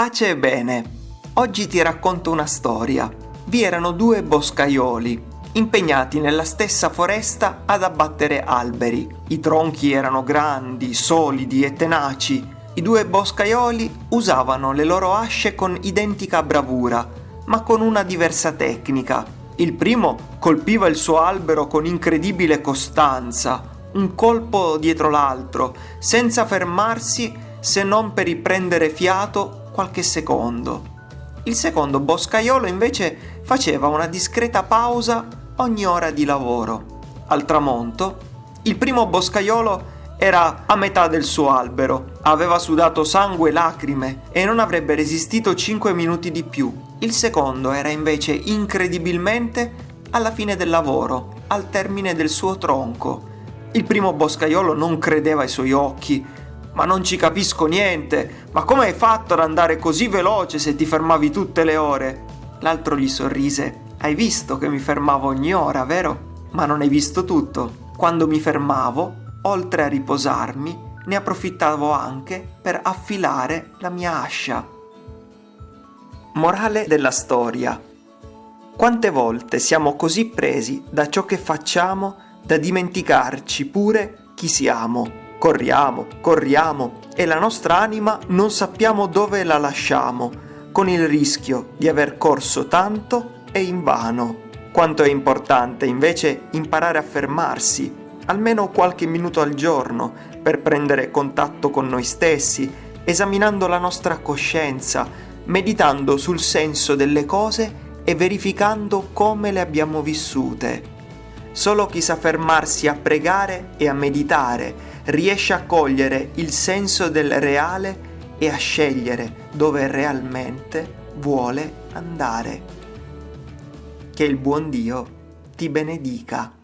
Pace e bene. Oggi ti racconto una storia. Vi erano due boscaioli, impegnati nella stessa foresta ad abbattere alberi. I tronchi erano grandi, solidi e tenaci. I due boscaioli usavano le loro asce con identica bravura, ma con una diversa tecnica. Il primo colpiva il suo albero con incredibile costanza, un colpo dietro l'altro, senza fermarsi se non per riprendere fiato qualche secondo. Il secondo boscaiolo invece faceva una discreta pausa ogni ora di lavoro. Al tramonto, il primo boscaiolo era a metà del suo albero, aveva sudato sangue e lacrime e non avrebbe resistito 5 minuti di più. Il secondo era invece incredibilmente alla fine del lavoro, al termine del suo tronco. Il primo boscaiolo non credeva ai suoi occhi, ma non ci capisco niente. Ma come hai fatto ad andare così veloce se ti fermavi tutte le ore? L'altro gli sorrise. Hai visto che mi fermavo ogni ora, vero? Ma non hai visto tutto. Quando mi fermavo, oltre a riposarmi, ne approfittavo anche per affilare la mia ascia. Morale della storia. Quante volte siamo così presi da ciò che facciamo da dimenticarci pure chi siamo. Corriamo, corriamo e la nostra anima non sappiamo dove la lasciamo, con il rischio di aver corso tanto e invano. Quanto è importante invece imparare a fermarsi, almeno qualche minuto al giorno, per prendere contatto con noi stessi, esaminando la nostra coscienza, meditando sul senso delle cose e verificando come le abbiamo vissute. Solo chi sa fermarsi a pregare e a meditare riesce a cogliere il senso del reale e a scegliere dove realmente vuole andare. Che il buon Dio ti benedica.